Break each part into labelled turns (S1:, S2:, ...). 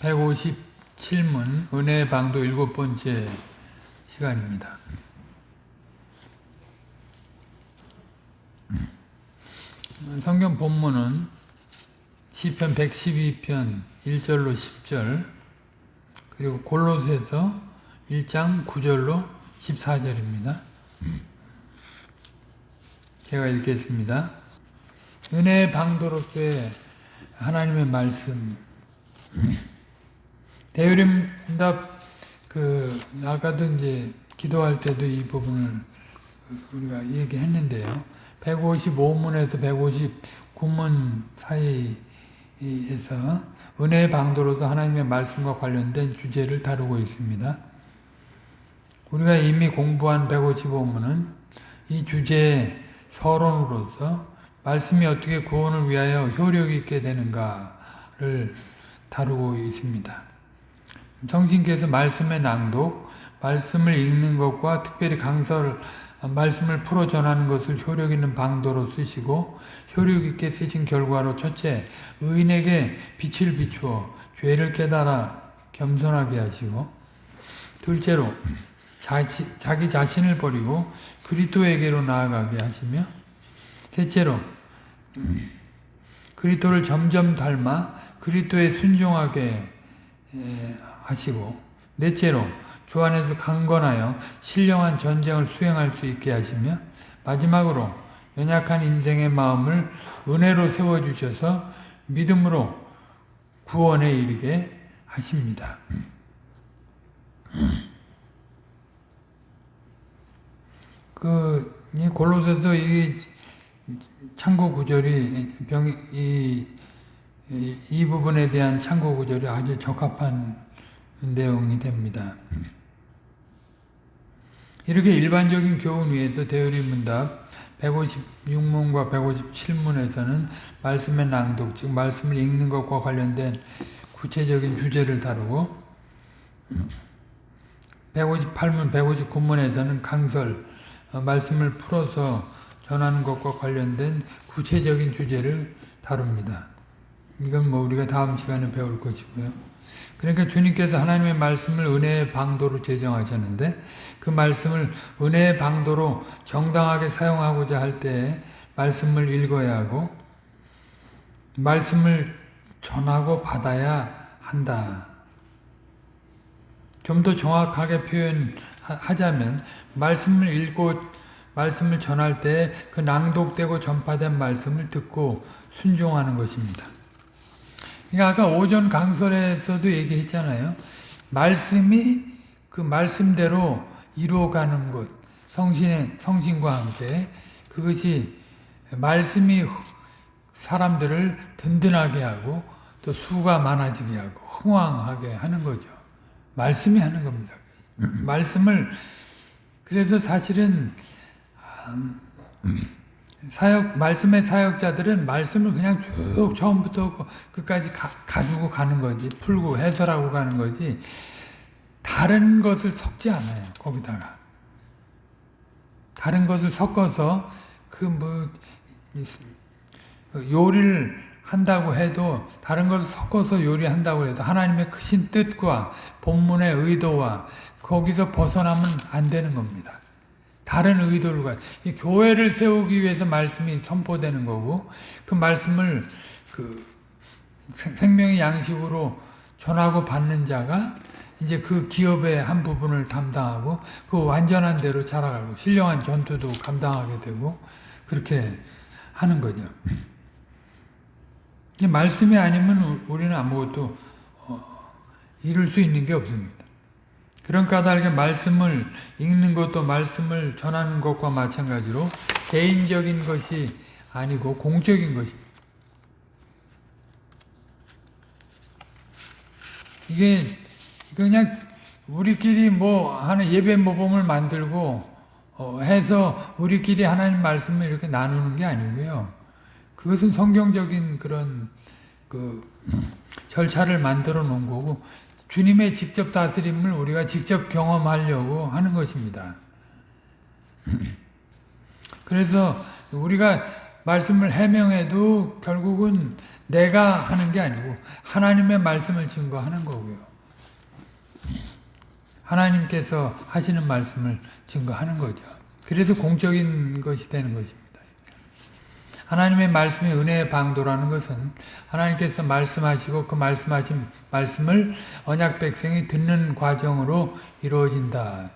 S1: 157문 은혜의 방도 일곱 번째 시간입니다. 성경 본문은 시편 112편 1절로 10절 그리고 골로새서 1장 9절로 14절입니다. 제가 읽겠습니다. 은혜의 방도로서의 하나님의 말씀 대유림답 그 아까도 이제 기도할 때도 이 부분을 우리가 얘기했는데요. 155문에서 159문 사이에서 은혜의 방도로도 하나님의 말씀과 관련된 주제를 다루고 있습니다. 우리가 이미 공부한 155문은 이 주제의 서론으로서 말씀이 어떻게 구원을 위하여 효력 있게 되는가를 다루고 있습니다. 성신께서 말씀의 낭독, 말씀을 읽는 것과 특별히 강설, 말씀을 풀어 전하는 것을 효력 있는 방도로 쓰시고 효력 있게 쓰신 결과로 첫째, 의인에게 빛을 비추어 죄를 깨달아 겸손하게 하시고 둘째로 자치, 자기 자신을 버리고 그리스도에게로 나아가게 하시며 셋째로 그리스도를 점점 닮아 그리스도에 순종하게 하시고 넷째로 주 안에서 강건하여 신령한 전쟁을 수행할 수 있게 하시며 마지막으로 연약한 인생의 마음을 은혜로 세워주셔서 믿음으로 구원에 이르게 하십니다. 그, 이 골로새서 이 창고 구절이 병, 이, 이, 이 부분에 대한 창고 구절이 아주 적합한 내용이 됩니다. 이렇게 일반적인 교훈 위에서 대열이 문답 156문과 157문에서는 말씀의 낭독, 즉 말씀을 읽는 것과 관련된 구체적인 주제를 다루고 158문, 159문에서는 강설, 말씀을 풀어서 전하는 것과 관련된 구체적인 주제를 다룹니다. 이건 뭐 우리가 다음 시간에 배울 것이고요. 그러니까 주님께서 하나님의 말씀을 은혜의 방도로 제정하셨는데 그 말씀을 은혜의 방도로 정당하게 사용하고자 할때 말씀을 읽어야 하고 말씀을 전하고 받아야 한다. 좀 더 정확하게 표현하자면 말씀을 읽고 말씀을 전할 때 그 낭독되고 전파된 말씀을 듣고 순종하는 것입니다. 그러니까 아까 오전 강설에서도 얘기했잖아요. 말씀이 그 말씀대로 이루어가는 것, 성신의 성신과 함께 그것이 말씀이 사람들을 든든하게 하고 또 수가 많아지게 하고 흥왕하게 하는 거죠. 말씀이 하는 겁니다. 말씀을 그래서 사실은 사역 말씀의 사역자들은 말씀을 그냥 쭉 처음부터 끝까지 가, 가지고 가는 거지 풀고 해설하고 가는 거지 다른 것을 섞지 않아요 거기다가 다른 것을 섞어서 그 뭐 요리를 한다고 해도 다른 걸 섞어서 요리한다고 해도 하나님의 크신 뜻과 본문의 의도와 거기서 벗어나면 안 되는 겁니다. 다른 의도를 가 교회를 세우기 위해서 말씀이 선포되는 거고 그 말씀을 그 생명의 양식으로 전하고 받는 자가 이제 그 기업의 한 부분을 담당하고 그 완전한 대로 자라가고 신령한 전투도 감당하게 되고 그렇게 하는 거죠. 말씀이 아니면 우리는 아무것도 어, 이룰 수 있는 게 없습니다. 그런 까닭에 말씀을 읽는 것도 말씀을 전하는 것과 마찬가지로 개인적인 것이 아니고 공적인 것입니다. 이게 그냥 우리끼리 뭐 하는 예배 모범을 만들고 어 해서 우리끼리 하나님 말씀을 이렇게 나누는 게 아니고요. 그것은 성경적인 그런 그 절차를 만들어 놓은 거고 주님의 직접 다스림을 우리가 직접 경험하려고 하는 것입니다. 그래서 우리가 말씀을 해명해도 결국은 내가 하는 게 아니고 하나님의 말씀을 증거하는 거고요. 하나님께서 하시는 말씀을 증거하는 거죠. 그래서 공적인 것이 되는 것입니다. 하나님의 말씀이 은혜의 방도라는 것은 하나님께서 말씀하시고 그 말씀하신 말씀을 언약 백성이 듣는 과정으로 이루어진다.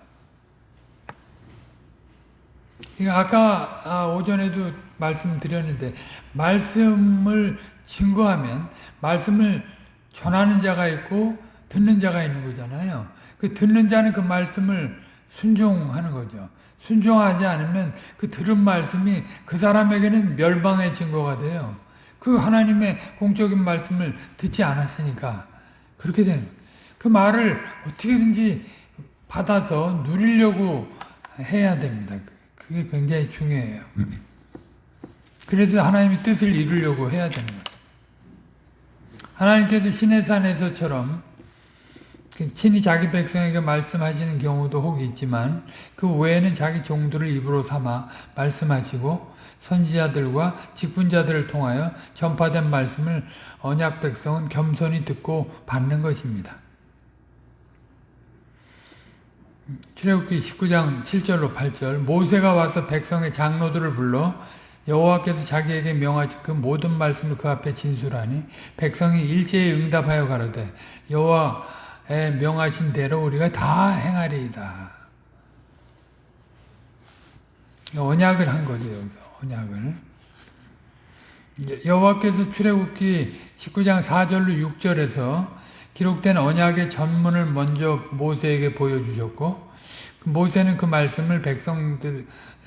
S1: 아까 아, 오전에도 말씀드렸는데 말씀을 증거하면 말씀을 전하는 자가 있고 듣는 자가 있는 거잖아요. 그 듣는 자는 그 말씀을 순종하는 거죠. 순종하지 않으면 그 들은 말씀이 그 사람에게는 멸망의 증거가 돼요. 그 하나님의 공적인 말씀을 듣지 않았으니까 그렇게 되는. 그 말을 어떻게든지 받아서 누리려고 해야 됩니다. 그게 굉장히 중요해요. 그래서 하나님의 뜻을 이루려고 해야 거예요. 하나님께서 시내산에서처럼 친히 자기 백성에게 말씀하시는 경우도 혹 있지만 그 외에는 자기 종들을 입으로 삼아 말씀하시고 선지자들과 직분자들을 통하여 전파된 말씀을 언약 백성은 겸손히 듣고 받는 것입니다. 출애굽기 19장 7절로 8절 모세가 와서 백성의 장로들을 불러 여호와께서 자기에게 명하신 그 모든 말씀을 그 앞에 진술하니 백성이 일제히 응답하여 가로되 여호와의 명하신 대로 우리가 다 행하리이다. 언약을 한 거죠. 언약을. 여호와께서 출애굽기 19장 4절로 6절에서 기록된 언약의 전문을 먼저 모세에게 보여주셨고 모세는 그 말씀을 백성들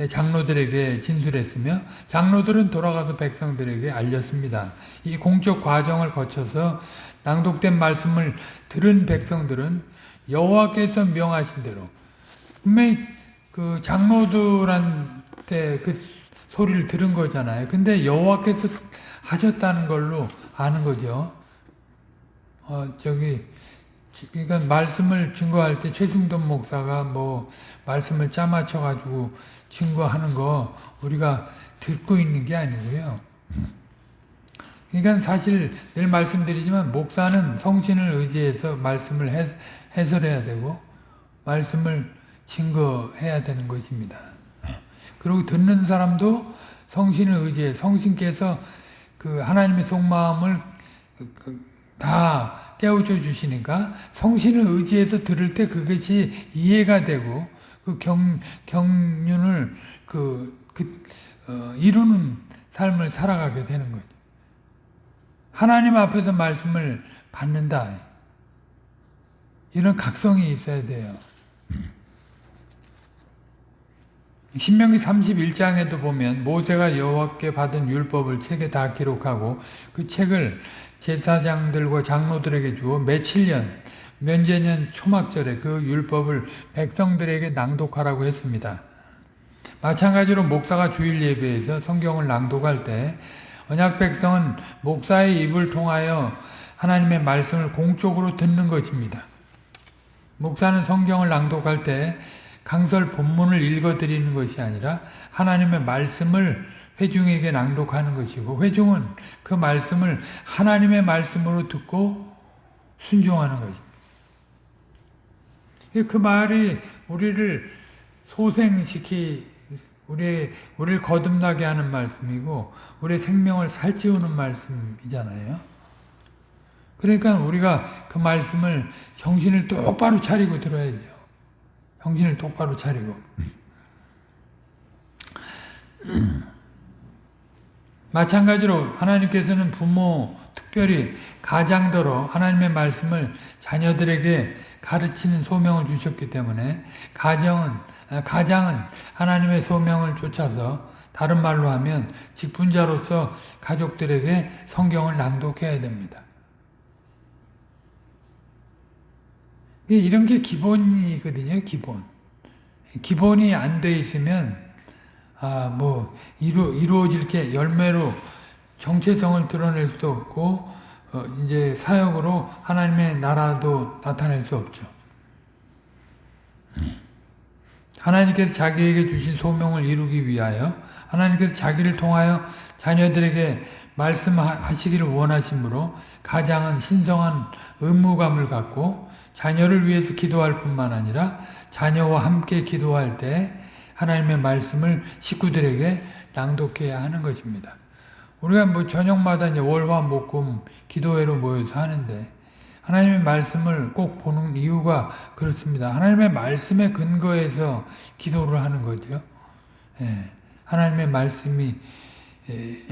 S1: 장로들에게 진술했으며 장로들은 돌아가서 백성들에게 알렸습니다. 이 공적 과정을 거쳐서 낭독된 말씀을 들은 백성들은 여호와께서 명하신 대로 그 장로들한테 그 소리를 들은 거잖아요. 근데 여호와께서 하셨다는 걸로 아는 거죠. 어 저기 그러니까 말씀을 증거할 때 최승돈 목사가 뭐 말씀을 짜맞춰 가지고 증거하는 거 우리가 듣고 있는 게 아니고요. 그러니까 사실 늘 말씀드리지만 목사는 성신을 의지해서 말씀을 해, 해설해야 되고 말씀을 증거해야 되는 것입니다. 그리고 듣는 사람도 성신을 의지해 성신께서 그 하나님의 속마음을 다 깨우쳐 주시니까 성신을 의지해서 들을 때 그것이 이해가 되고 그 경, 경륜을 그, 그 어, 이루는 삶을 살아가게 되는 거죠. 하나님 앞에서 말씀을 받는다. 이런 각성이 있어야 돼요. 신명기 31장에도 보면 모세가 여호와께 받은 율법을 책에 다 기록하고 그 책을 제사장들과 장로들에게 주어 며칠년 면제년 초막절에 그 율법을 백성들에게 낭독하라고 했습니다. 마찬가지로 목사가 주일 예배에서 성경을 낭독할 때 언약 백성은 목사의 입을 통하여 하나님의 말씀을 공적으로 듣는 것입니다. 목사는 성경을 낭독할 때 강설 본문을 읽어드리는 것이 아니라 하나님의 말씀을 회중에게 낭독하는 것이고 회중은 그 말씀을 하나님의 말씀으로 듣고 순종하는 것입니다. 그 말이 우리를 소생시키 우리 우리를 거듭나게 하는 말씀이고 우리 생명을 살찌우는 말씀이잖아요. 그러니까 우리가 그 말씀을 정신을 똑바로 차리고 들어야죠. 정신을 똑바로 차리고. 마찬가지로 하나님께서는 부모, 특별히 가장더러 하나님의 말씀을 자녀들에게 가르치는 소명을 주셨기 때문에 가정은 가장은 하나님의 소명을 쫓아서 다른 말로 하면 직분자로서 가족들에게 성경을 낭독해야 됩니다. 이런 게 기본이거든요, 기본. 기본이 안 돼 있으면 아, 뭐 이루 이루어질 게 열매로 정체성을 드러낼 수 없고 어, 이제 사역으로 하나님의 나라도 나타낼 수 없죠. 하나님께서 자기에게 주신 소명을 이루기 위하여 하나님께서 자기를 통하여 자녀들에게 말씀하시기를 원하시므로 가장은 신성한 의무감을 갖고 자녀를 위해서 기도할 뿐만 아니라 자녀와 함께 기도할 때 하나님의 말씀을 식구들에게 낭독해야 하는 것입니다. 우리가 뭐 저녁마다 이제 월화 목금 기도회로 모여서 하는데 하나님의 말씀을 꼭 보는 이유가 그렇습니다. 하나님의 말씀에 근거해서 기도를 하는 거죠. 예, 하나님의 말씀이 예,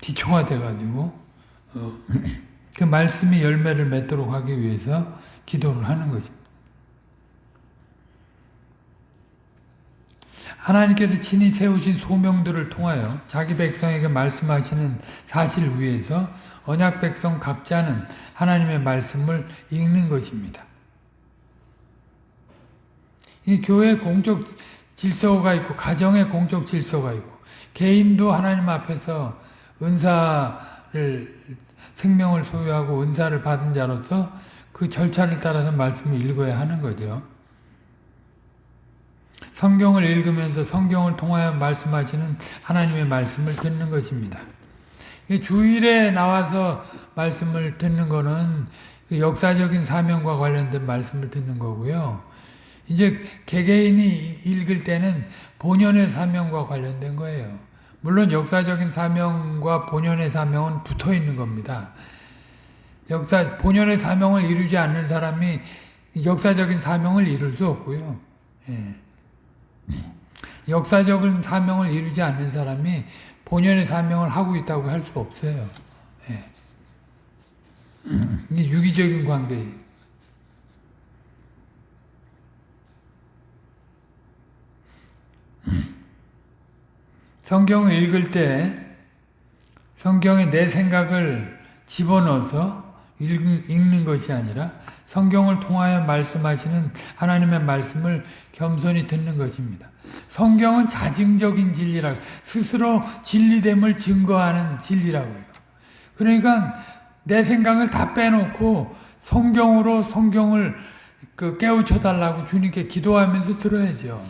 S1: 기초화돼가지고 어, 그 말씀이 열매를 맺도록 하기 위해서 기도를 하는 것입니다. 하나님께서 친히 세우신 소명들을 통하여 자기 백성에게 말씀하시는 사실 위에서 언약 백성 각자는 하나님의 말씀을 읽는 것입니다. 이 교회 공적 질서가 있고 가정의 공적 질서가 있고 개인도 하나님 앞에서 은사를 생명을 소유하고 은사를 받은 자로서 그 절차를 따라서 말씀을 읽어야 하는 거죠. 성경을 읽으면서 성경을 통하여 말씀하시는 하나님의 말씀을 듣는 것입니다. 주일에 나와서 말씀을 듣는 거는 그 역사적인 사명과 관련된 말씀을 듣는 거고요. 이제 개개인이 읽을 때는 본연의 사명과 관련된 거예요. 물론 역사적인 사명과 본연의 사명은 붙어 있는 겁니다. 역사 본연의 사명을 이루지 않는 사람이 역사적인 사명을 이룰 수 없고요. 예. 역사적인 사명을 이루지 않는 사람이 본연의 사명을 하고 있다고 할 수 없어요. 예. 이게 유기적인 관계예요. 성경을 읽을 때 성경에 내 생각을 집어넣어서 읽는 것이 아니라 성경을 통하여 말씀하시는 하나님의 말씀을 겸손히 듣는 것입니다. 성경은 자증적인 진리라 스스로 진리됨을 증거하는 진리라고요. 그러니까 내 생각을 다 빼놓고 성경으로 성경을 그 깨우쳐 달라고 주님께 기도하면서 들어야죠.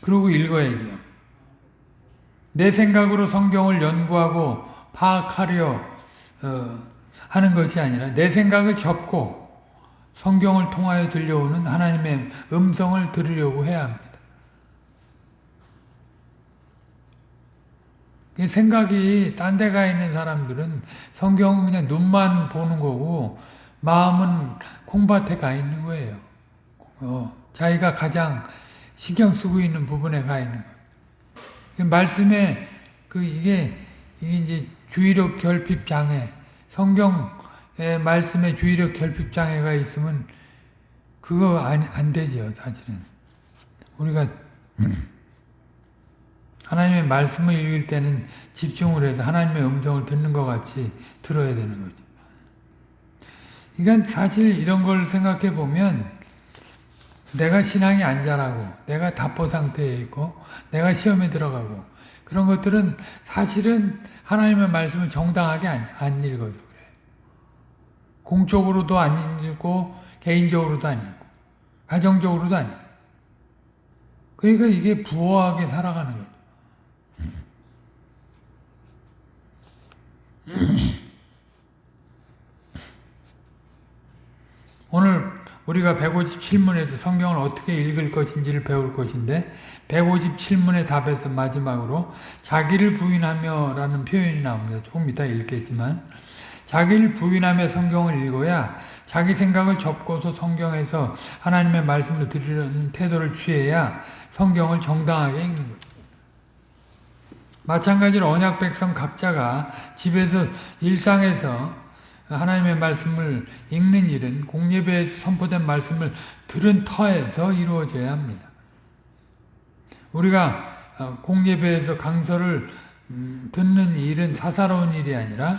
S1: 그러고 읽어야죠. 내 생각으로 성경을 연구하고 파악하려 어, 하는 것이 아니라 내 생각을 접고 성경을 통하여 들려오는 하나님의 음성을 들으려고 해야 합니다. 생각이 딴 데 가 있는 사람들은 성경은 그냥 눈만 보는 거고 마음은 콩밭에 가 있는 거예요. 어, 자기가 가장 신경 쓰고 있는 부분에 가 있는 거예요. 말씀에 그 이게 이게 이제 주의력 결핍 장애, 성경의 말씀에 주의력 결핍 장애가 있으면 그거 안, 안 되죠, 사실은. 우리가 하나님의 말씀을 읽을 때는 집중을 해서 하나님의 음성을 듣는 것 같이 들어야 되는 거죠. 그러니까 사실 이런 걸 생각해 보면 내가 신앙이 안 자라고 내가 답보 상태에 있고 내가 시험에 들어가고 그런 것들은 사실은 하나님의 말씀을 정당하게 안, 안 읽어서 그래요. 공적으로도 안 읽고 개인적으로도 안 읽고 가정적으로도 안 읽고 그러니까 이게 부호하게 살아가는 거죠. 오늘 우리가 157문에서 성경을 어떻게 읽을 것인지를 배울 것인데 157문의 답에서 마지막으로 자기를 부인하며 라는 표현이 나옵니다. 조금 이따 읽겠지만 자기를 부인하며 성경을 읽어야 자기 생각을 접고서 성경에서 하나님의 말씀을 들으려는 태도를 취해야 성경을 정당하게 읽는 거죠. 마찬가지로 언약 백성 각자가 집에서 일상에서 하나님의 말씀을 읽는 일은 공예배에 선포된 말씀을 들은 터에서 이루어져야 합니다. 우리가 어, 공예배에서 강서를 음, 듣는 일은 사사로운 일이 아니라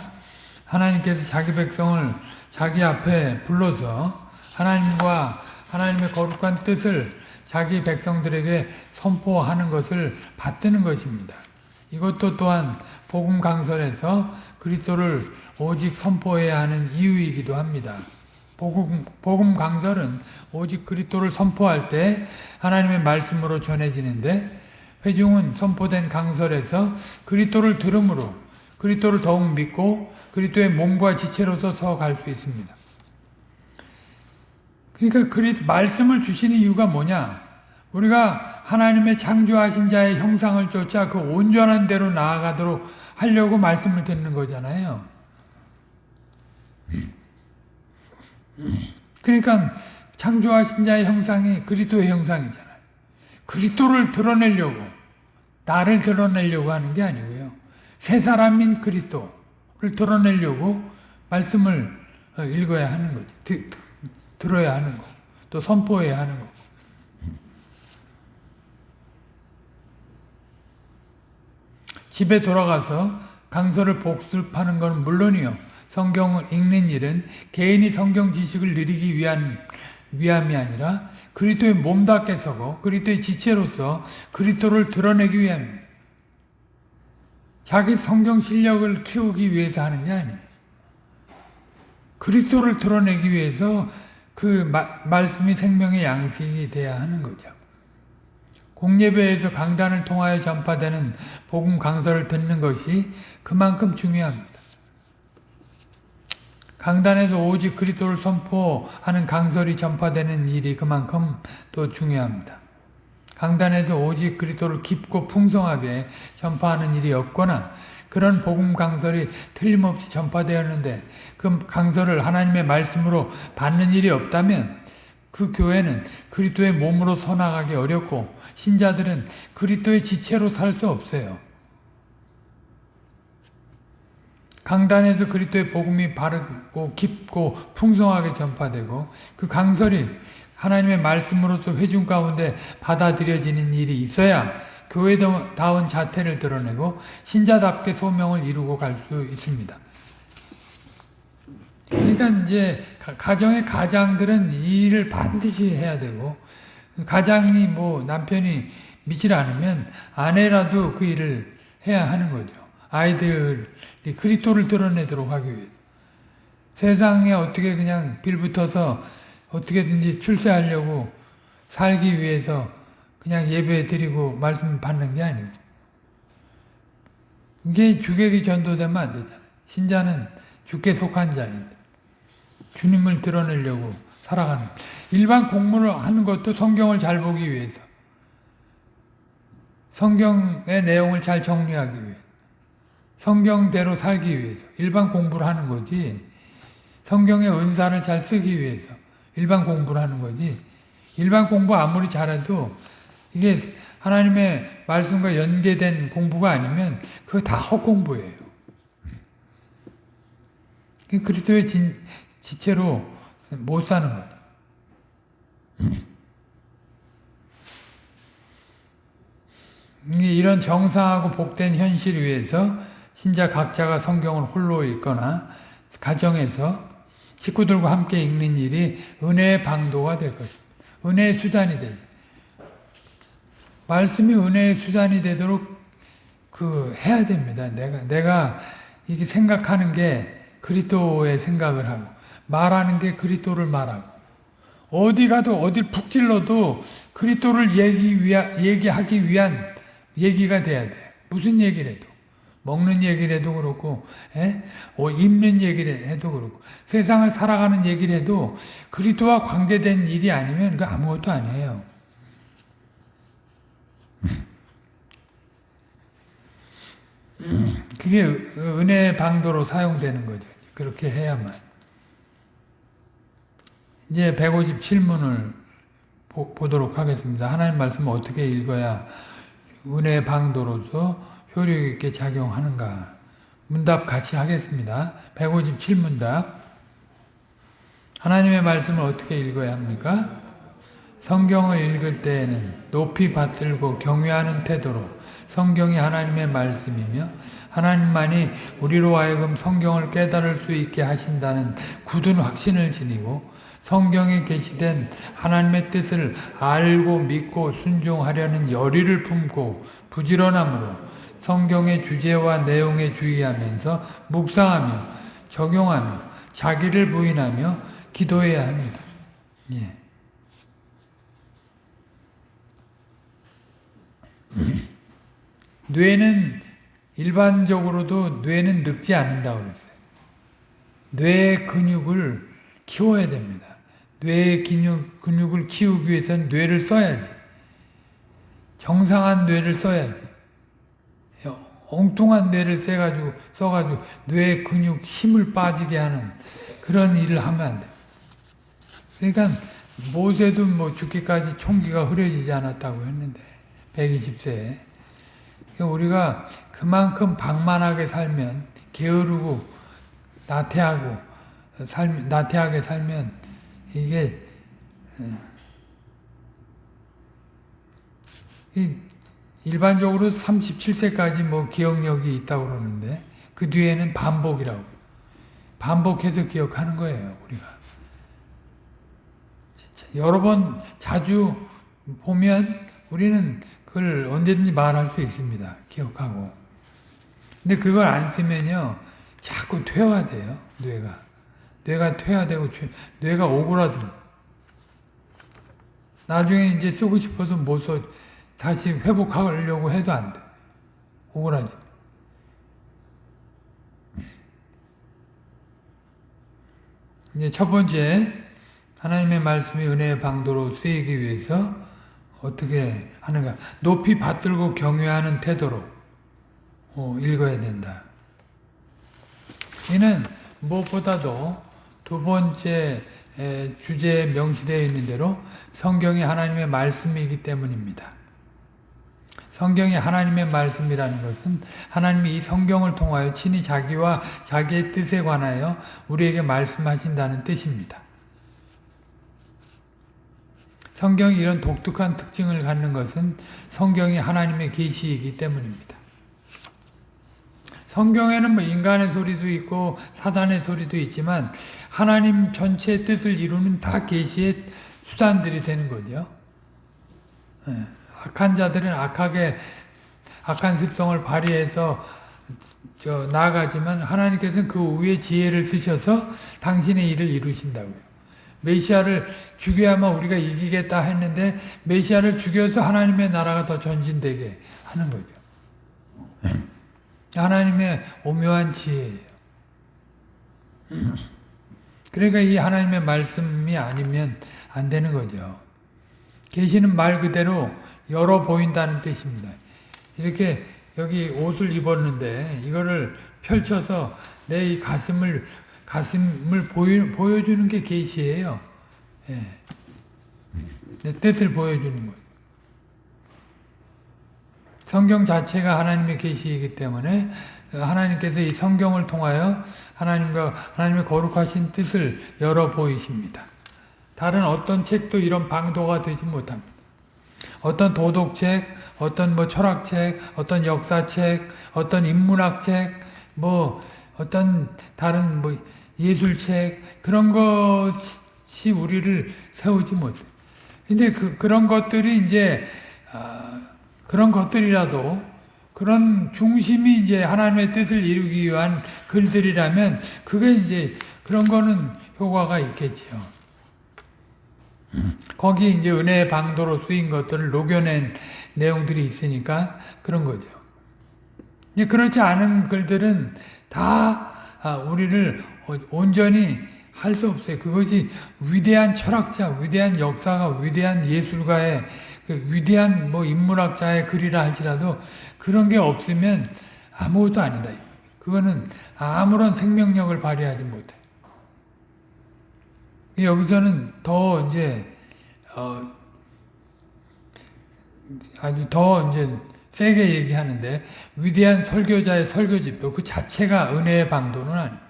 S1: 하나님께서 자기 백성을 자기 앞에 불러서 하나님과 하나님의 거룩한 뜻을 자기 백성들에게 선포하는 것을 받드는 것입니다. 이것도 또한 복음 강설에서 그리스도를 오직 선포해야 하는 이유이기도 합니다. 복음, 복음 강설은 오직 그리스도를 선포할 때 하나님의 말씀으로 전해지는데 회중은 선포된 강설에서 그리스도를 들음으로 그리스도를 더욱 믿고 그리스도의 몸과 지체로서 서갈 수 있습니다. 그러니까 그리 말씀을 주시는 이유가 뭐냐? 우리가 하나님의 창조하신 자의 형상을 쫓아 그 온전한 대로 나아가도록 하려고 말씀을 듣는 거잖아요. 그러니까 창조하신 자의 형상이 그리스도의 형상이잖아요. 그리스도를 드러내려고 나를 드러내려고 하는 게 아니고요. 새 사람인 그리스도를 드러내려고 말씀을 읽어야 하는 거지. 드, 드, 들어야 하는 거. 또 선포해야 하는 거. 집에 돌아가서 강서를 복습하는 건 물론이요. 성경을 읽는 일은 개인이 성경 지식을 누리기 위한 위함이 아니라 그리스도의 몸답게 서고 그리스도의 지체로서 그리스도를 드러내기 위함입니다. 자기 성경 실력을 키우기 위해서 하는 게 아니에요. 그리스도를 드러내기 위해서 그 마, 말씀이 생명의 양식이 돼야 하는 거죠. 공예배에서 강단을 통하여 전파되는 복음 강서를 듣는 것이 그만큼 중요합니다. 강단에서 오직 그리스도를 선포하는 강설이 전파되는 일이 그만큼 또 중요합니다. 강단에서 오직 그리스도를 깊고 풍성하게 전파하는 일이 없거나 그런 복음 강설이 틀림없이 전파되었는데 그 강설을 하나님의 말씀으로 받는 일이 없다면 그 교회는 그리스도의 몸으로 서나가기 어렵고 신자들은 그리스도의 지체로 살 수 없어요. 강단에서 그리스도의 복음이 바르고 깊고 풍성하게 전파되고 그 강설이 하나님의 말씀으로서 회중 가운데 받아들여지는 일이 있어야 교회다운 자태를 드러내고 신자답게 소명을 이루고 갈 수 있습니다. 그러니까 이제 가정의 가장들은 이 일을 반드시 해야 되고 가장이 뭐 남편이 믿질 않으면 아내라도 그 일을 해야 하는 거죠. 아이들이 그리스도를 드러내도록 하기 위해서. 세상에 어떻게 그냥 빌붙어서 어떻게든지 출세하려고 살기 위해서 그냥 예배 드리고 말씀 받는 게 아니고 이게 주객이 전도되면 안 되잖아요. 신자는 주께 속한 자인데 주님을 드러내려고 살아가는 일반 공부를 하는 것도 성경을 잘 보기 위해서 성경의 내용을 잘 정리하기 위해 성경대로 살기 위해서 일반 공부를 하는 거지 성경의 은사를 잘 쓰기 위해서 일반 공부를 하는 거지 일반 공부 아무리 잘해도 이게 하나님의 말씀과 연계된 공부가 아니면 그거 다 헛공부예요. 그리스도의 진, 지체로 못 사는 거죠. 이런 정상하고 복된 현실 위에서 신자 각자가 성경을 홀로 읽거나 가정에서 식구들과 함께 읽는 일이 은혜의 방도가 될 것입니다. 은혜의 수단이 되 말씀이 은혜의 수단이 되도록 그 해야 됩니다. 내가 내가 이게 생각하는 게 그리스도의 생각을 하고 말하는 게 그리스도를 말하고 어디 가도 어딜 푹 찔러도 그리스도를 얘기 위하, 얘기하기 위한 얘기가 돼야 돼. 무슨 얘기를 해도. 먹는 얘기를 해도 그렇고, 에? 어, 입는 얘기를 해도 그렇고, 세상을 살아가는 얘기를 해도 그리스도와 관계된 일이 아니면 그 아무것도 아니에요. 그게 은혜의 방도로 사용되는 거죠. 그렇게 해야만. 이제 157문을 보, 도록 하겠습니다. 하나님 말씀을 어떻게 읽어야 은혜의 방도로서 효력 있게 작용하는가? 문답 같이 하겠습니다. 157문답. 하나님의 말씀을 어떻게 읽어야 합니까? 성경을 읽을 때에는 높이 받들고 경외하는 태도로 성경이 하나님의 말씀이며 하나님만이 우리로 하여금 성경을 깨달을 수 있게 하신다는 굳은 확신을 지니고 성경에 계시된 하나님의 뜻을 알고 믿고 순종하려는 열의를 품고 부지런함으로 성경의 주제와 내용에 주의하면서 묵상하며 적용하며 자기를 부인하며 기도해야 합니다. 예. 뇌는 일반적으로도 뇌는 늙지 않는다고 그랬어요. 뇌 근육을 키워야 됩니다. 뇌 근육, 근육을 키우기 위해서는 뇌를 써야지. 정상한 뇌를 써야지. 엉뚱한 뇌를 써가지고, 써가지고 뇌 근육 힘을 빠지게 하는 그런 일을 하면 안 돼. 그러니까 모세도 뭐 죽기까지 총기가 흐려지지 않았다고 했는데 120세에 우리가 그만큼 방만하게 살면 게으르고 나태하고 살 나태하게 살면 이게 어, 이 일반적으로 37세까지 뭐 기억력이 있다고 그러는데 그 뒤에는 반복이라고 반복해서 기억하는 거예요 우리가 여러 번 자주 보면 우리는 그걸 언제든지 말할 수 있습니다. 기억하고. 근데 그걸 안 쓰면요. 자꾸 퇴화돼요. 뇌가. 뇌가 퇴화되고 뇌가 오그라들 나중에 이제 쓰고 싶어도 못 써. 다시 회복하려고 해도 안 돼. 오그라져. 이제 첫 번째 하나님의 말씀이 은혜의 방도로 쓰이기 위해서 어떻게 하는가? 높이 받들고 경외하는 태도로 어, 읽어야 된다. 이는 무엇보다도 두 번째 주제에 명시되어 있는 대로 성경이 하나님의 말씀이기 때문입니다. 성경이 하나님의 말씀이라는 것은 하나님이 이 성경을 통하여 친히 자기와 자기의 뜻에 관하여 우리에게 말씀하신다는 뜻입니다. 성경이 이런 독특한 특징을 갖는 것은 성경이 하나님의 계시이기 때문입니다. 성경에는 뭐 인간의 소리도 있고 사단의 소리도 있지만 하나님 전체의 뜻을 이루는 다 계시의 수단들이 되는 거죠. 예, 악한 자들은 악하게 악한 습성을 발휘해서 저 나아가지만 하나님께서는 그 위에 지혜를 쓰셔서 당신의 일을 이루신다고요. 메시아를 죽여야만 우리가 이기겠다 했는데 메시아를 죽여서 하나님의 나라가 더 전진되게 하는 거죠. 하나님의 오묘한 지혜예요. 그러니까 이 하나님의 말씀이 아니면 안 되는 거죠. 계시는 말 그대로 열어 보인다는 뜻입니다. 이렇게 여기 옷을 입었는데 이거를 펼쳐서 내 이 가슴을 가슴을 보여, 보여주는 게 계시예요. 예. 내 뜻을 보여주는 거예요. 성경 자체가 하나님의 계시이기 때문에 하나님께서 이 성경을 통하여 하나님과 하나님의 거룩하신 뜻을 열어 보이십니다. 다른 어떤 책도 이런 방도가 되지 못합니다. 어떤 도덕책, 어떤 뭐 철학책, 어떤 역사책, 어떤 인문학책, 뭐 어떤 다른 뭐 예술책 그런 것이 우리를 세우지 못해. 근데 그 그런 것들이 이제 어, 그런 것들이라도 그런 중심이 이제 하나님의 뜻을 이루기 위한 글들이라면 그게 이제 그런 거는 효과가 있겠지요. 거기 이제 은혜의 방도로 쓰인 것들을 녹여낸 내용들이 있으니까 그런 거죠. 이제 그렇지 않은 글들은 다 아, 우리를 온전히 할 수 없어요. 그것이 위대한 철학자, 위대한 역사가, 위대한 예술가의 그 위대한 뭐 인문학자의 글이라 할지라도 그런 게 없으면 아무것도 아니다. 그거는 아무런 생명력을 발휘하지 못해. 여기서는 더 이제 어 아주 더 이제 세게 얘기하는데 위대한 설교자의 설교집도 그 자체가 은혜의 방도는 아닙니다.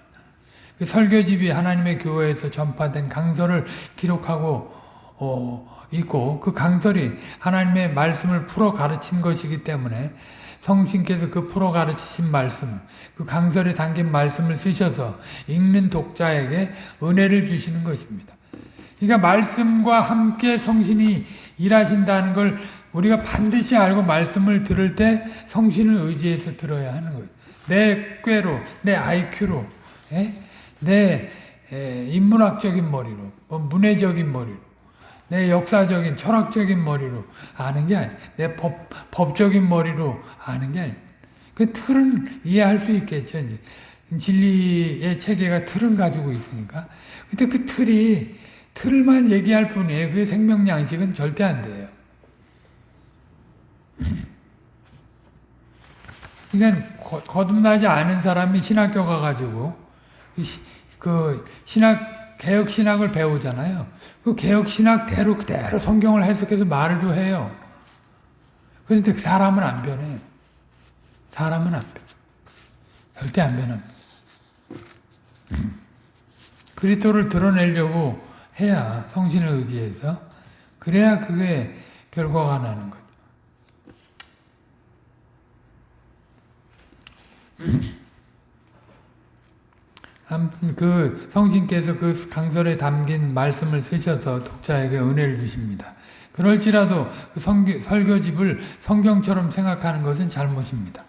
S1: 그 설교집이 하나님의 교회에서 전파된 강설을 기록하고 어, 있고 그 강설이 하나님의 말씀을 풀어 가르친 것이기 때문에 성신께서 그 풀어 가르치신 말씀, 그 강설에 담긴 말씀을 쓰셔서 읽는 독자에게 은혜를 주시는 것입니다. 그러니까 말씀과 함께 성신이 일하신다는 걸 우리가 반드시 알고 말씀을 들을 때 성신을 의지해서 들어야 하는 거예요. 내 꾀로, 내 IQ로, 예? 내 에, 인문학적인 머리로, 뭐 문해적인 머리로, 내 역사적인 철학적인 머리로 아는 게 아니, 내 법, 법적인 머리로 아는 게 아니. 그 틀은 이해할 수 있겠죠. 이제. 진리의 체계가 틀은 가지고 있으니까. 근데 그 틀이 틀만 얘기할 뿐이에요. 그 생명 양식은 절대 안 돼요. 그러니까 거 듭나지 않은 사람이 신학교 가가지고 그 신학 개혁 신학을 배우잖아요. 그 개혁 신학대로 그대로 성경을 해석해서 말을 좀 해요. 그런데 그 사람은 안 변해. 사람은 안 변해. 절대 안 변합니다. 그리스도를 드러내려고 해야 성신을 의지해서 그래야 그게 결과가 나는 거죠. 아무튼 그 성신께서 그 강설에 담긴 말씀을 쓰셔서 독자에게 은혜를 주십니다. 그럴지라도 그 성교, 설교집을 성경처럼 생각하는 것은 잘못입니다.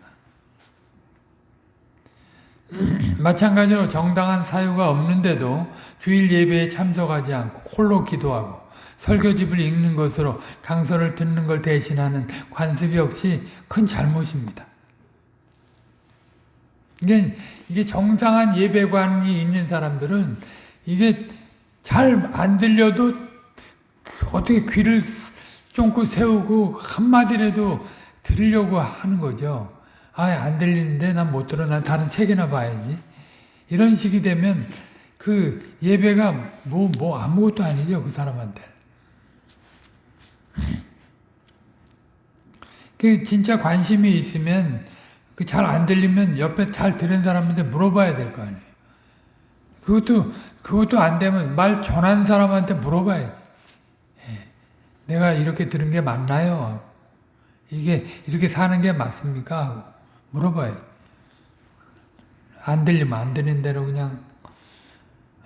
S1: 마찬가지로 정당한 사유가 없는데도 주일 예배에 참석하지 않고 홀로 기도하고 설교집을 읽는 것으로 강설을 듣는 걸 대신하는 관습 역시 큰 잘못입니다. 이게, 이게 정상한 예배관이 있는 사람들은 이게 잘 안 들려도 어떻게 귀를 쫑긋 세우고 한마디라도 들으려고 하는 거죠. 아, 안 들리는데 난 못 들어. 난 다른 책이나 봐야지. 이런 식이 되면 그 예배가 뭐, 뭐 아무것도 아니죠. 그 사람한테. 그 진짜 관심이 있으면 그 잘 안 들리면 옆에 잘 들은 사람한테 물어봐야 될 거 아니에요. 그것도 그것도 안 되면 말 전한 사람한테 물어봐야 예. 내가 이렇게 들은 게 맞나요? 이게 이렇게 사는 게 맞습니까? 하고 물어봐요. 안 들리면 안 되는 대로 그냥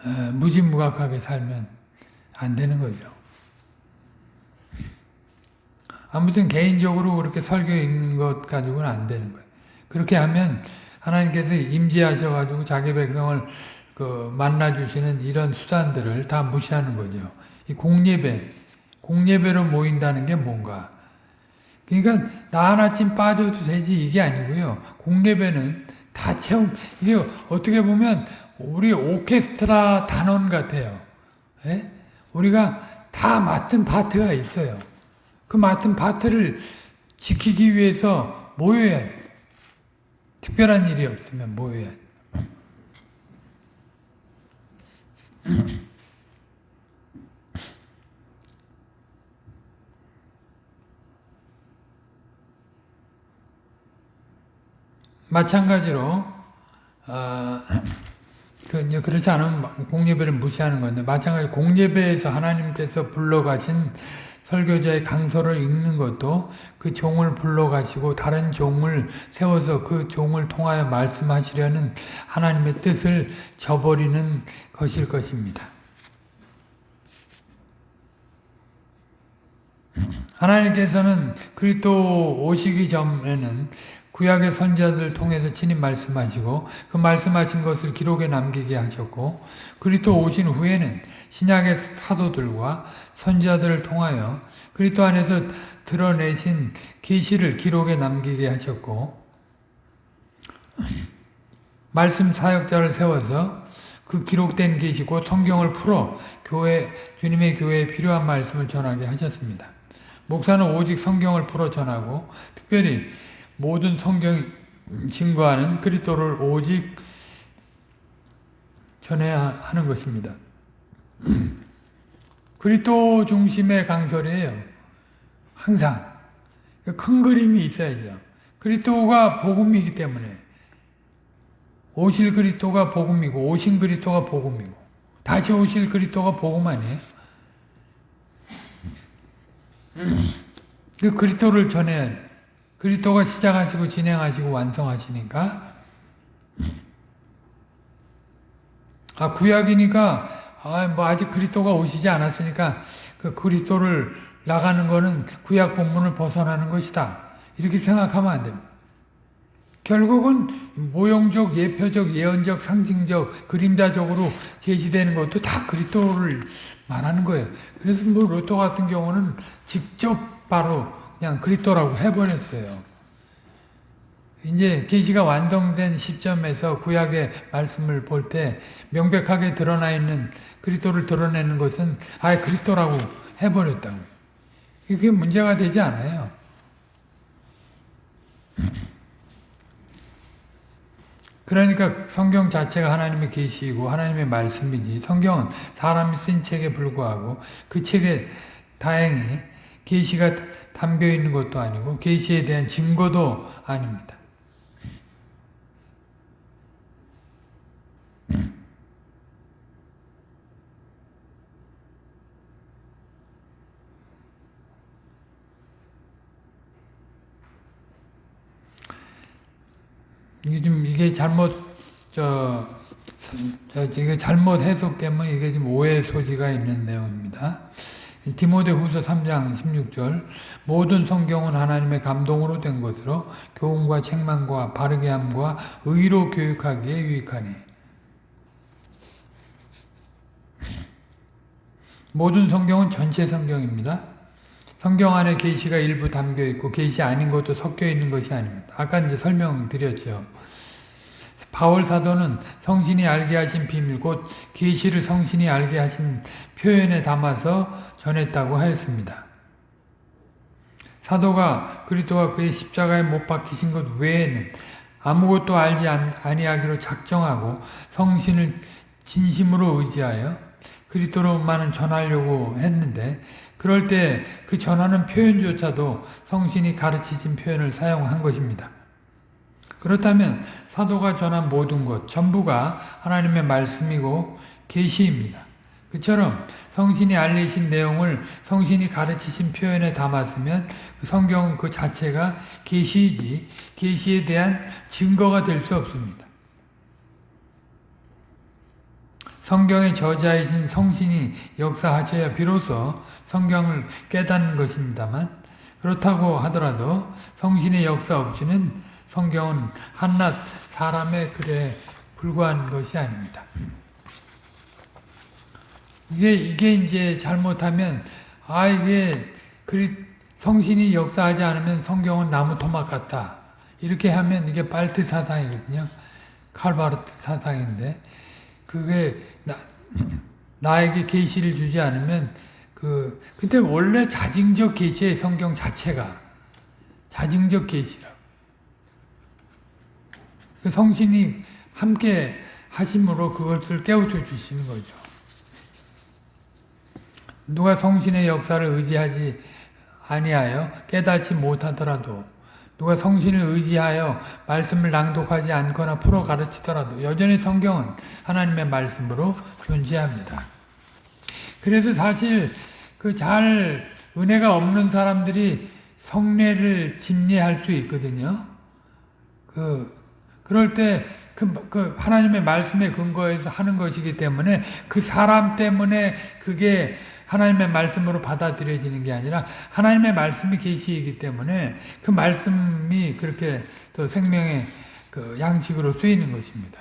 S1: 어, 무지무각하게 살면 안 되는 거죠. 아무튼 개인적으로 그렇게 설교 읽는 것 가지고는 안 되는 거예요. 그렇게 하면 하나님께서 임재하셔가지고 자기 백성을 그 만나주시는 이런 수단들을 다 무시하는 거죠. 이 공예배, 공예배로 모인다는 게 뭔가. 그러니까 나 하나쯤 빠져도 되지 이게 아니고요. 공예배는 다 채움, 이게 어떻게 보면 우리 오케스트라 단원 같아요. 예? 우리가 다 맡은 파트가 있어요. 그 맡은 파트를 지키기 위해서 모여야 돼. 특별한 일이 없으면 모여야 돼. 마찬가지로 어, 그 그렇지 않으면 공예배를 무시하는 건데 마찬가지 공예배에서 하나님께서 불러가신 설교자의 강서를 읽는 것도 그 종을 불러가시고 다른 종을 세워서 그 종을 통하여 말씀하시려는 하나님의 뜻을 저버리는 것일 것입니다. 하나님께서는 그리스도 오시기 전에는 구약의 선자들 통해서 친히 말씀하시고 그 말씀하신 것을 기록에 남기게 하셨고 그리스도 오신 후에는 신약의 사도들과 선자들을 통하여 그리스도 안에서 드러내신 계시를 기록에 남기게 하셨고 말씀 사역자를 세워서 그 기록된 계시 고 성경을 풀어 교회 주님의 교회에 필요한 말씀을 전하게 하셨습니다. 목사는 오직 성경을 풀어 전하고 특별히 모든 성경 증거하는 그리스도를 오직 전해야 하는 것입니다. 그리스도 중심의 강설이에요. 항상 큰 그림이 있어야죠. 그리스도가 복음이기 때문에 오실 그리스도가 복음이고 오신 그리스도가 복음이고 다시 오실 그리스도가 복음 아니에요? 그 그리스도를 전해야 돼. 그리스도가 시작하시고 진행하시고 완성하시니까 아 구약이니까 아 뭐 아직 그리스도가 오시지 않았으니까 그 그리스도를 나가는 거는 구약 본문을 벗어나는 것이다. 이렇게 생각하면 안 됩니다. 결국은 모형적, 예표적, 예언적, 상징적, 그림자적으로 제시되는 것도 다 그리스도를 말하는 거예요. 그래서 뭐 로또 같은 경우는 직접 바로 그냥 그리스도라고 해버렸어요. 이제 계시가 완성된 시점에서 구약의 말씀을 볼 때 명백하게 드러나 있는 그리스도를 드러내는 것은 아예 그리스도라고 해버렸다고. 이게 문제가 되지 않아요. 그러니까 성경 자체가 하나님의 계시이고 하나님의 말씀이지 성경은 사람이 쓴 책에 불과하고 그 책에 다행히 계시가 담겨 있는 것도 아니고 계시에 대한 증거도 아닙니다. 이게 좀 이게 잘못 저, 저 이게 잘못 해석되면 이게 좀 오해 소지가 있는 내용입니다. 디모데후서 3장 16절 모든 성경은 하나님의 감동으로 된 것으로 교훈과 책망과 바르게 함과 의로 교육하기에 유익하니 모든 성경은 전체 성경입니다. 성경 안에 계시가 일부 담겨 있고 계시 아닌 것도 섞여 있는 것이 아닙니다. 아까 이제 설명드렸죠. 바울 사도는 성신이 알게 하신 비밀 곧 계시를 성신이 알게 하신 표현에 담아서 전했다고 하였습니다. 사도가 그리스도가 그의 십자가에 못 박히신 것 외에는 아무것도 알지 아니하기로 작정하고 성신을 진심으로 의지하여 그리스도로만은 전하려고 했는데 그럴 때 그 전하는 표현조차도 성신이 가르치신 표현을 사용한 것입니다. 그렇다면 사도가 전한 모든 것 전부가 하나님의 말씀이고 계시입니다. 그처럼 성신이 알리신 내용을 성신이 가르치신 표현에 담았으면 그 성경은 그 자체가 계시이지 계시에 대한 증거가 될 수 없습니다. 성경의 저자이신 성신이 역사하셔야 비로소 성경을 깨닫는 것입니다만 그렇다고 하더라도 성신의 역사 없이는 성경은 한낱 사람의 글에 불과한 것이 아닙니다. 이게 이게 이제 잘못하면 아 이게 그리 성신이 역사하지 않으면 성경은 나무 토막 같다. 이렇게 하면 이게 빨트 사상이거든요. 칼바르트 사상인데 그게 나, 나에게 계시를 주지 않으면 그 근데 원래 자증적 계시의 성경 자체가 자증적 계시라고. 그 성신이 함께 하심으로 그것을 깨우쳐 주시는 거죠. 누가 성신의 역사를 의지하지 아니하여 깨닫지 못하더라도 누가 성신을 의지하여 말씀을 낭독하지 않거나 풀어 가르치더라도 여전히 성경은 하나님의 말씀으로 존재합니다. 그래서 사실 그 잘 은혜가 없는 사람들이 성례를 집례할 수 있거든요. 그 그럴 때 그, 그 하나님의 말씀에 근거해서 하는 것이기 때문에 그 사람 때문에 그게 하나님의 말씀으로 받아들여지는 게 아니라 하나님의 말씀이 계시이기 때문에 그 말씀이 그렇게 또 생명의 그 양식으로 쓰이는 것입니다.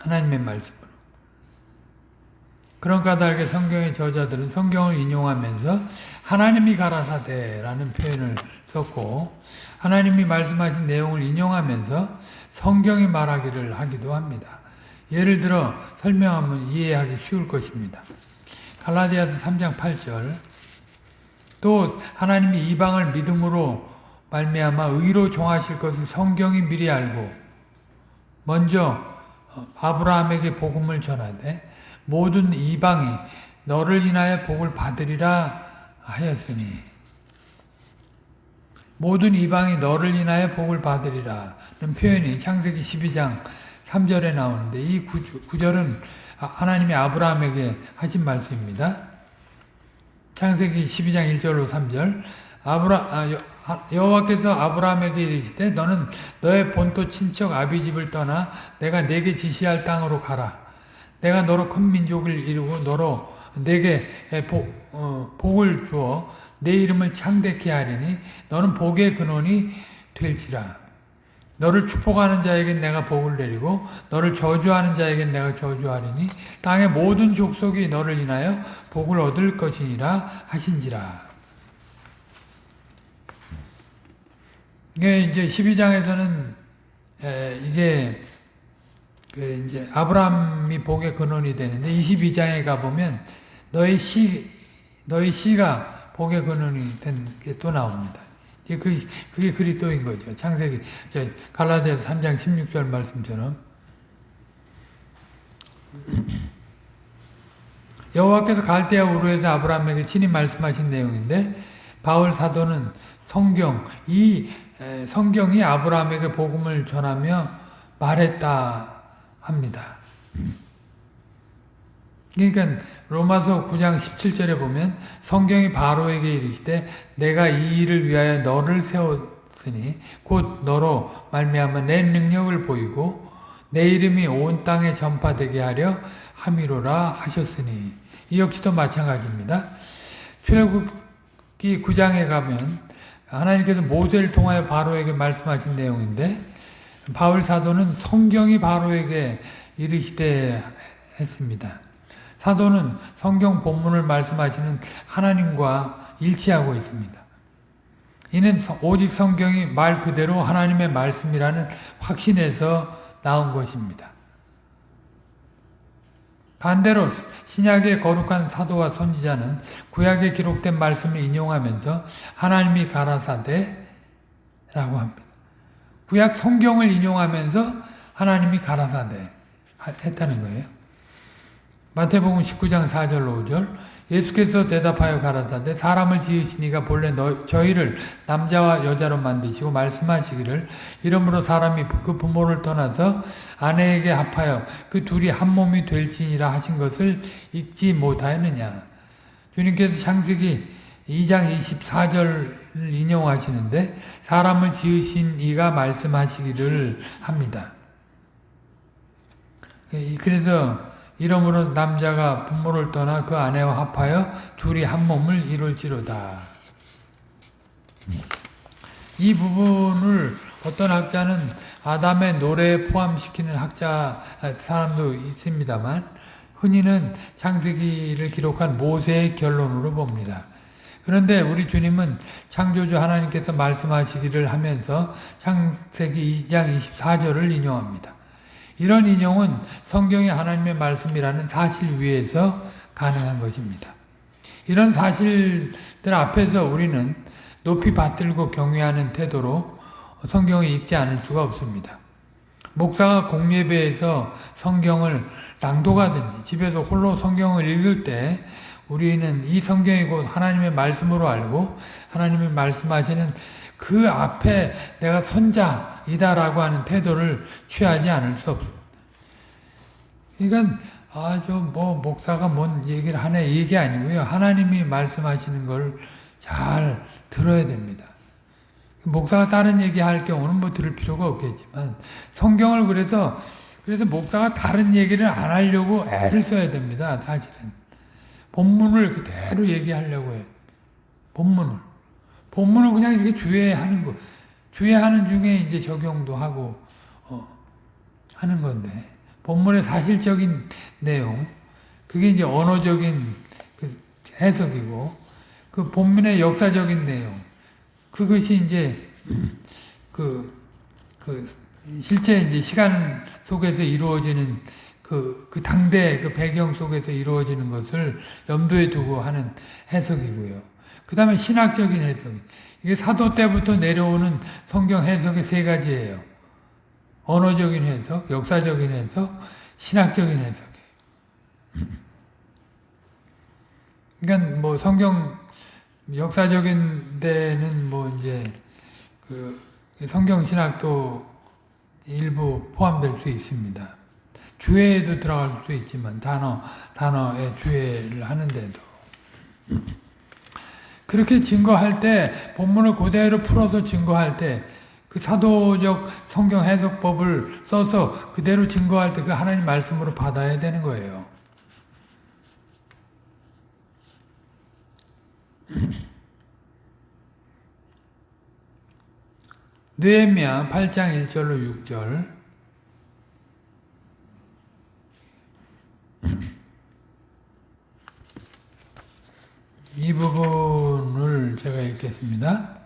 S1: 하나님의 말씀으로. 그런 까닭에 성경의 저자들은 성경을 인용하면서 하나님이 가라사대라는 표현을 썼고 하나님이 말씀하신 내용을 인용하면서 성경이 말하기를 하기도 합니다. 예를 들어 설명하면 이해하기 쉬울 것입니다. 갈라디아서 3장 8절 또 하나님이 이방을 믿음으로 말미암아 의로 종하실 것을 성경이 미리 알고 먼저 어, 아브라함에게 복음을 전하되 모든 이방이 너를 인하여 복을 받으리라 하였으니 모든 이방이 너를 인하여 복을 받으리라는 표현이 창세기 12장 3절에 나오는데 이 구절은 하나님이 아브라함에게 하신 말씀입니다. 창세기 12장 1절로 3절 아브라, 아, 여호와께서 아브라함에게 이르시되 너는 너의 본토 친척 아비집을 떠나 내가 내게 지시할 땅으로 가라. 내가 너로 큰 민족을 이루고 너로 내게 복, 어, 복을 주어 내 이름을 창대케 하리니 너는 복의 근원이 될지라. 너를 축복하는 자에겐 내가 복을 내리고 너를 저주하는 자에겐 내가 저주하리니 땅의 모든 족속이 너를 인하여 복을 얻을 것이니라 하신지라. 이게 이제 12장에서는 이게 그 이제 아브라함이 복의 근원이 되는데 22장에 가 보면 너의 씨 너의 씨가 복의 근원이 된 게 또 나옵니다. 그, 그게 그리스도인 거죠. 창세기, 갈라디아서 3장 16절 말씀처럼. 여호와께서 갈대아 우르에서 아브라함에게 친히 말씀하신 내용인데 바울 사도는 성경, 이 성경이 아브라함에게 복음을 전하며 말했다 합니다. 그러니까 로마서 9장 17절에 보면 성경이 바로에게 이르시되 내가 이 일을 위하여 너를 세웠으니 곧 너로 말미암아 내 능력을 보이고 내 이름이 온 땅에 전파되게 하려 함이로라 하셨으니 이 역시도 마찬가지입니다. 출애굽기 9장에 가면 하나님께서 모세를 통하여 바로에게 말씀하신 내용인데 바울 사도는 성경이 바로에게 이르시되 했습니다. 사도는 성경 본문을 말씀하시는 하나님과 일치하고 있습니다. 이는 오직 성경이 말 그대로 하나님의 말씀이라는 확신에서 나온 것입니다. 반대로 신약의 거룩한 사도와 선지자는 구약에 기록된 말씀을 인용하면서 하나님이 가라사대 라고 합니다. 구약 성경을 인용하면서 하나님이 가라사대 했다는 거예요. 마태복음 19장 4절 5절 예수께서 대답하여 가라사대 사람을 지으시니가 본래 너, 저희를 남자와 여자로 만드시고 말씀하시기를 이러므로 사람이 그 부모를 떠나서 아내에게 합하여 그 둘이 한 몸이 될지니라 하신 것을 읽지 못하였느냐 주님께서 창세기 2장 24절을 인용하시는데 사람을 지으신 이가 말씀하시기를 합니다. 그래서 이러므로 남자가 부모를 떠나 그 아내와 합하여 둘이 한 몸을 이룰지로다. 이 부분을 어떤 학자는 아담의 노래에 포함시키는 학자 사람도 있습니다만 흔히는 창세기를 기록한 모세의 결론으로 봅니다. 그런데 우리 주님은 창조주 하나님께서 말씀하시기를 하면서 창세기 2장 24절을 인용합니다. 이런 인용은 성경이 하나님의 말씀이라는 사실 위에서 가능한 것입니다. 이런 사실들 앞에서 우리는 높이 받들고 경외하는 태도로 성경을 읽지 않을 수가 없습니다. 목사가 공예배에서 성경을 낭독하든지 집에서 홀로 성경을 읽을 때 우리는 이 성경이 곧 하나님의 말씀으로 알고 하나님의 말씀하시는 그 앞에 내가 선자이다라고 하는 태도를 취하지 않을 수 없습니다. 그러니까 아주 뭐 목사가 뭔 얘기를 하네 얘기 아니고요. 하나님이 말씀하시는 걸 잘 들어야 됩니다. 목사가 다른 얘기 할 경우는 뭐 들을 필요가 없겠지만 성경을 그래서 그래서 목사가 다른 얘기를 안 하려고 애를 써야 됩니다. 사실은 본문을 그대로 얘기하려고 해요. 본문을 본문을 그냥 이렇게 주의하는 거. 주의하는 중에 이제 적용도 하고 어, 하는 건데 본문의 사실적인 내용 그게 이제 언어적인 그 해석이고 그 본문의 역사적인 내용 그것이 이제 그, 그 실제 이제 시간 속에서 이루어지는 그, 그 당대 그 배경 속에서 이루어지는 것을 염두에 두고 하는 해석이고요. 그 다음에 신학적인 해석. 이게 사도 때부터 내려오는 성경 해석의 세 가지예요. 언어적인 해석, 역사적인 해석, 신학적인 해석이에요. 그러니까 뭐 성경 역사적인 데는 뭐 이제 그 성경 신학도 일부 포함될 수 있습니다. 주해에도 들어갈 수 있지만 단어 단어의 주해를 하는데도 그렇게 증거할 때 본문을 그대로 풀어서 증거할 때 그 사도적 성경 해석법을 써서 그대로 증거할 때 그 하나님 말씀으로 받아야 되는 거예요. 느헤미야 8장 1절로 6절 이 부분을 제가 읽겠습니다.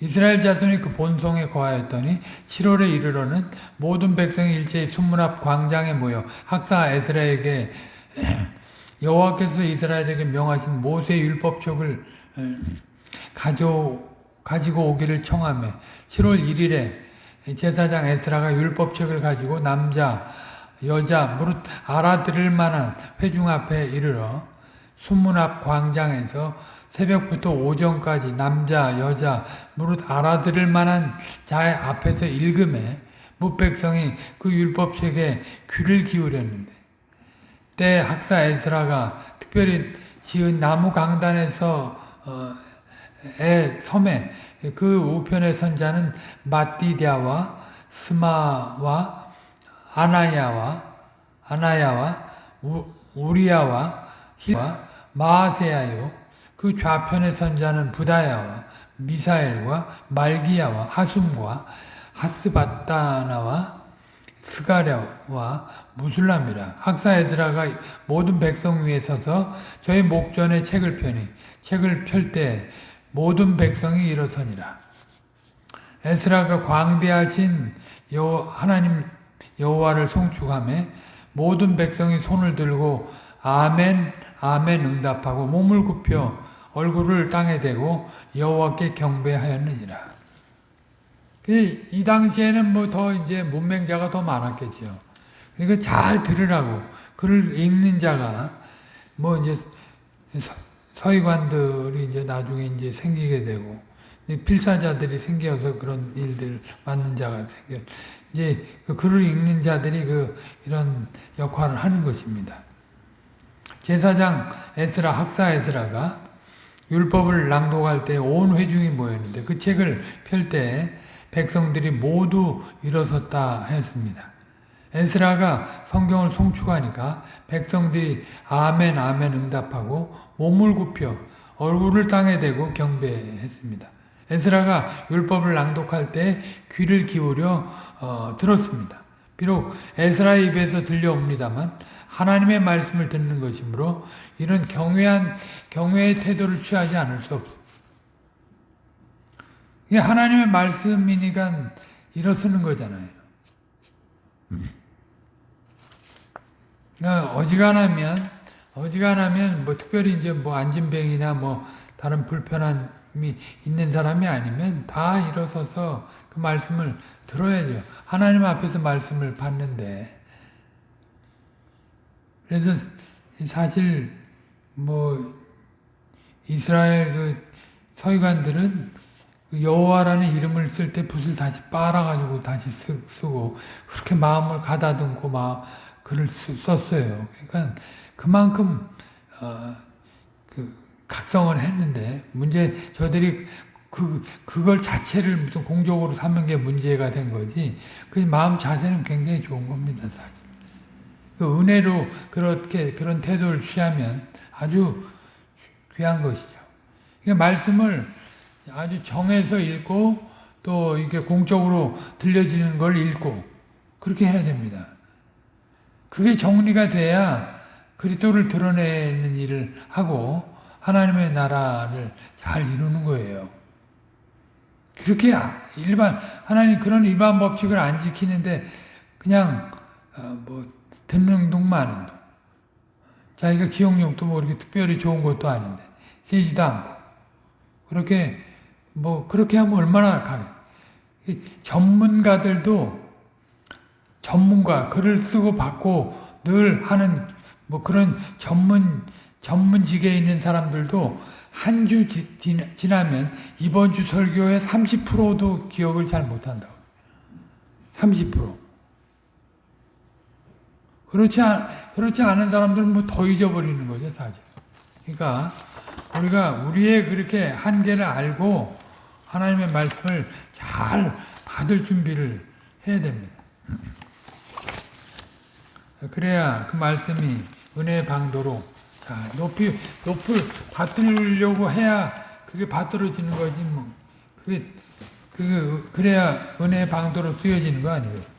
S1: 이스라엘 자손이 그 본성에 거하였더니 7월에 이르러는 모든 백성이 일제히 순문 앞 광장에 모여 학사 에스라에게 여호와께서 이스라엘에게 명하신 모세 율법책을 가져 가지고 오기를 청하며 7월 1일에 제사장 에스라가 율법책을 가지고 남자 여자 무릇 알아들을 만한 회중 앞에 이르러 순문 앞 광장에서 새벽부터 오전까지 남자 여자 무릇 알아들을 만한 자의 앞에서 읽음에 무백성이 그 율법책에 귀를 기울였는데 때 학사 에스라가 특별히 지은 나무 강단에서 어, 의 섬에 그 우편의 선자는 마띠디아와 스마와 아나야와 아나야와 우, 우리야와 히와 마아세야요. 그 좌편의 선자는 부다야와 미사엘과 말기야와 하숨과 하스바타나와 스가랴와 무술람이라. 학사 에드라가 모든 백성 위에 서서 저희 목전에 책을 펴니 책을 펼 때 모든 백성이 일어서니라. 에스라가 광대하신 여 하나님 여호와를 송축함에 모든 백성이 손을 들고 아멘 아멘 응답하고 몸을 굽혀 얼굴을 땅에 대고 여호와께 경배하였느니라. 이 당시에는 뭐 더 이제 문맹자가 더 많았겠죠. 그러니까 잘 들으라고 글을 읽는 자가 뭐 이제 서기관들이 이제 나중에 이제 생기게 되고 필사자들이 생겨서 그런 일들 맡는 자가 생겨 이제 그 글을 읽는 자들이 그 이런 역할을 하는 것입니다. 제사장 에스라 학사 에스라가 율법을 낭독할 때 온 회중이 모였는데 그 책을 펼 때 백성들이 모두 일어섰다 했습니다. 에스라가 성경을 송축하니까 백성들이 아멘 아멘 응답하고 몸을 굽혀 얼굴을 땅에 대고 경배했습니다. 에스라가 율법을 낭독할 때 귀를 기울여 어, 들었습니다. 비록 에스라의 입에서 들려옵니다만 하나님의 말씀을 듣는 것이므로 이런 경외한 경외의 태도를 취하지 않을 수 없습니다. 이게 하나님의 말씀이니까 일어서는 거잖아요. 그러니까 어지간하면 어지간하면 뭐 특별히 이제 뭐 안진병이나 뭐 다른 불편 함이 있는 사람이 아니면 다 일어서서 그 말씀을 들어야죠. 하나님 앞에서 말씀을 받는데 그래서 사실 뭐 이스라엘 그 서기관들은 그 여호와라는 이름을 쓸 때 붓을 다시 빨아가지고 다시 쓰, 고 그렇게 마음을 가다듬고 막 글을 쓰, 썼어요. 그러니까 그만큼 어, 그 각성을 했는데 문제 저들이 그 그걸 자체를 무슨 공적으로 삼는 게 문제가 된 거지. 그 마음 자세는 굉장히 좋은 겁니다, 사실. 그 은혜로 그렇게 그런 태도를 취하면 아주 귀한 것이죠. 말씀을 아주 정해서 읽고 또 이렇게 공적으로 들려지는 걸 읽고 그렇게 해야 됩니다. 그게 정리가 돼야 그리스도를 드러내는 일을 하고 하나님의 나라를 잘 이루는 거예요. 그렇게 일반 하나님 그런 일반 법칙을 안 지키는데 그냥 뭐 듣는 하는 동. 자기가 기억력도 뭐 이렇게 특별히 좋은 것도 아닌데 세지도 않고 그렇게 뭐 그렇게 하면 얼마나 강해. 전문가들도 전문가 글을 쓰고 받고 늘 하는 뭐 그런 전문 전문직에 있는 사람들도 한 주 지나면 이번 주 설교의 30%도 기억을 잘 못한다고. 30%. 그렇지, 않, 그렇지 않은 사람들은 뭐 더 잊어버리는 거죠, 사실. 그러니까, 우리가 우리의 그렇게 한계를 알고 하나님의 말씀을 잘 받을 준비를 해야 됩니다. 그래야 그 말씀이 은혜의 방도로 높이, 높을 받으려고 해야 그게 받들어지는 거지, 뭐. 그게, 그 그래야 은혜의 방도로 쓰여지는 거 아니에요.